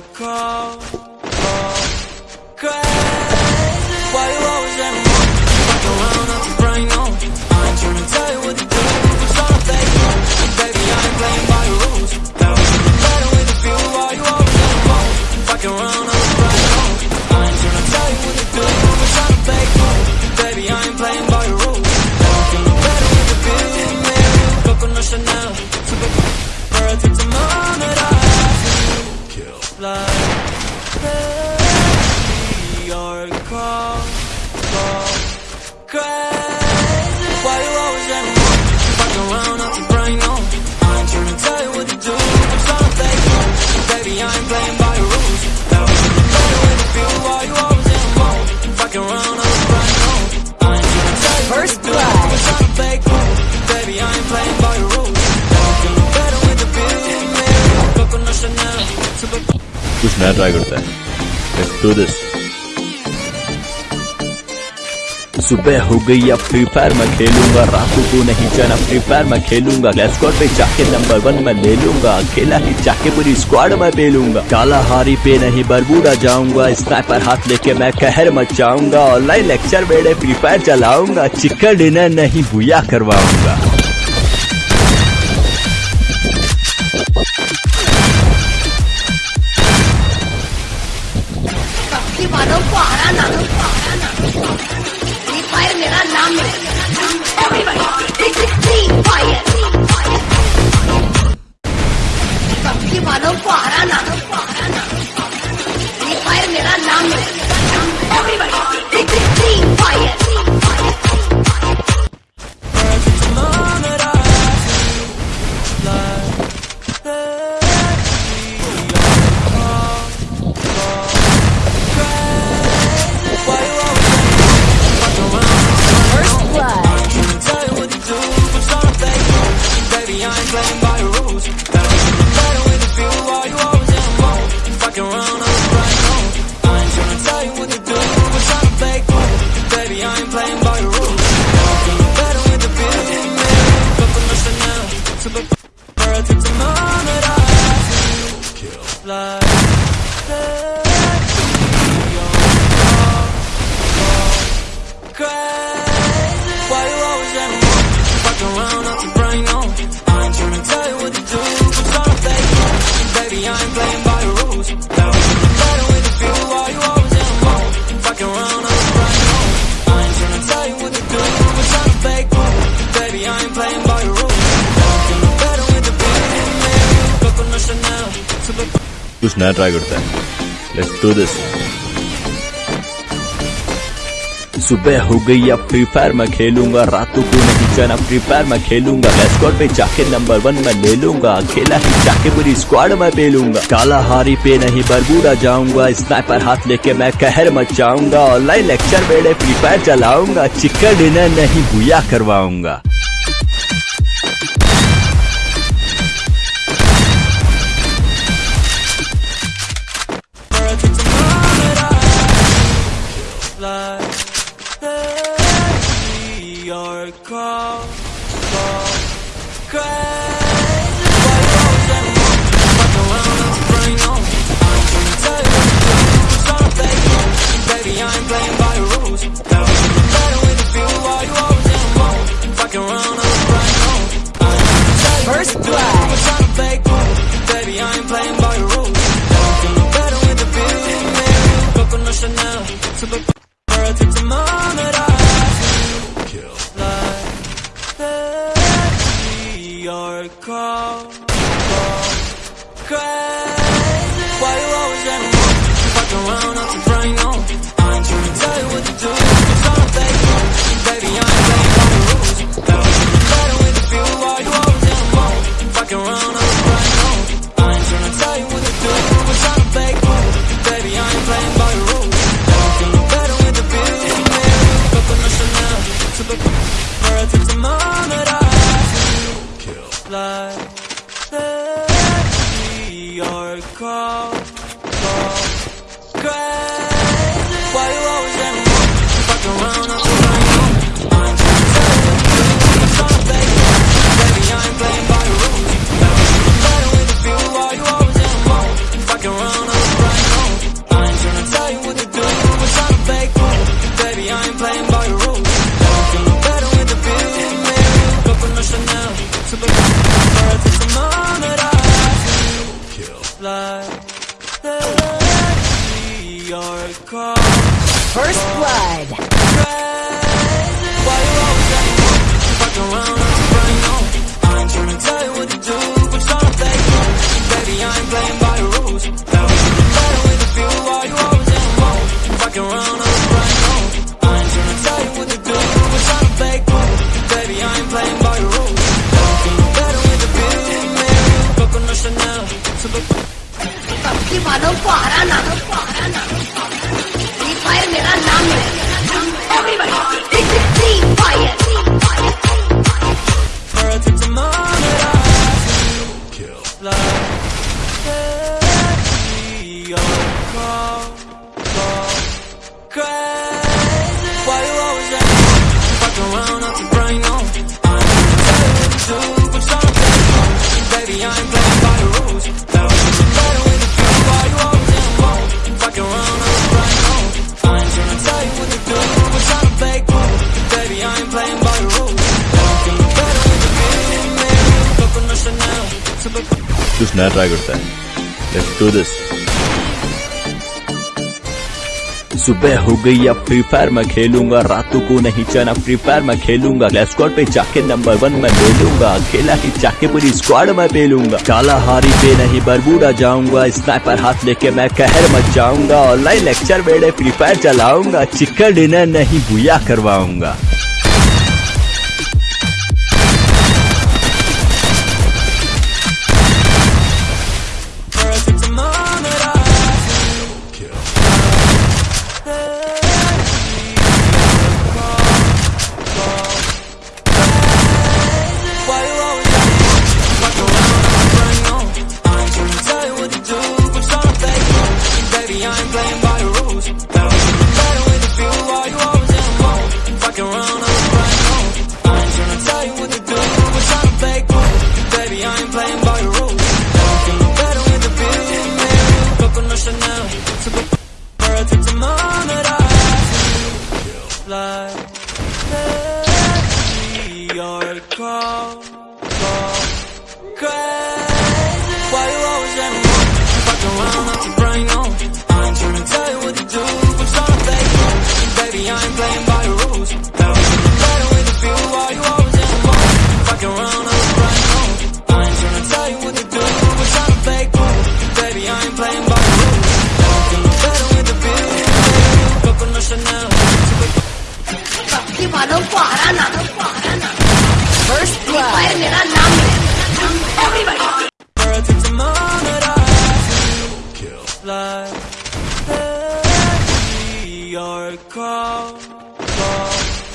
Call. go. crazy. Why you always fuck around, on. I ain't trying to tell you what to do, I'm trying to. Baby, I ain't playing by your rules. The. Why you always fuck around, on. I ain't trying to tell you First what to blood. do, I'm trying to. Baby, I ain't playing by your rules. The Let's do this. सुबह हो गई, अब free fire में खेलूँगा। रातों को नहीं जाना free fire में खेलूँगा। स्क्वाड पे चाके नंबर वन में ले लूँगा। अकेला ही चाके पूरी स्क्वाड में बेलूँगा काला हारी पे नहीं, बरबूडा जाऊँगा। स्नाइपर हाथ लेके मैं कहर मचाऊँगा। ऑनलाइन लेक्चर बेड़े फ्री फायर चलाऊँगा। चिकन डिनर नहीं, भूया करवाऊँगा। वालों को हराना। रिफायर मेरा नाम है। कुछ नया ट्राई करता है। लेट्स डू दिस सुबह हो गई, अब फ्री फायर में खेलूँगा। रातों को नहीं जाना फ्री फायर में खेलूँगा। मैं स्क्वाड पे जाके नंबर वन में ले लूँगा। खेला ही जाके पूरी स्क्वाड में पेलूँगा काला हारी पे नहीं, बरबूरा जाऊँगा। स्नाइपर हाथ लेके मैं कहर मचाऊँगा। ऑनलाइन लेक्चर बेड़े फ्री फायर चलाऊँगा। चिकन डिनर नहीं, भूया करवाऊँगा। First blood. की बादों को हरा ना हो हरा ना हो फ्री फायर मेरा नाम है मैं ट्राई करता है। लेट्स डू दिस सुबह हो गई, अब फ्री फायर में खेलूँगा। रातों को नहीं चना फ्री फायर में खेलूँगा। स्क्वाड पे जाके नंबर वन में बोलूँगा। खेला ही जाके पूरी स्क्वाड में पेलूँगा। काला हारी पे नहीं, बरबूडा जाऊँगा। स्नाइपर हाथ लेके मैं कहर मच जाऊँगा। ऑनलाइन लेक्चर बेड़े फ्री फायर चलाऊँगा। चिकन डिनर नहीं भूया करवाऊँगा। call, call.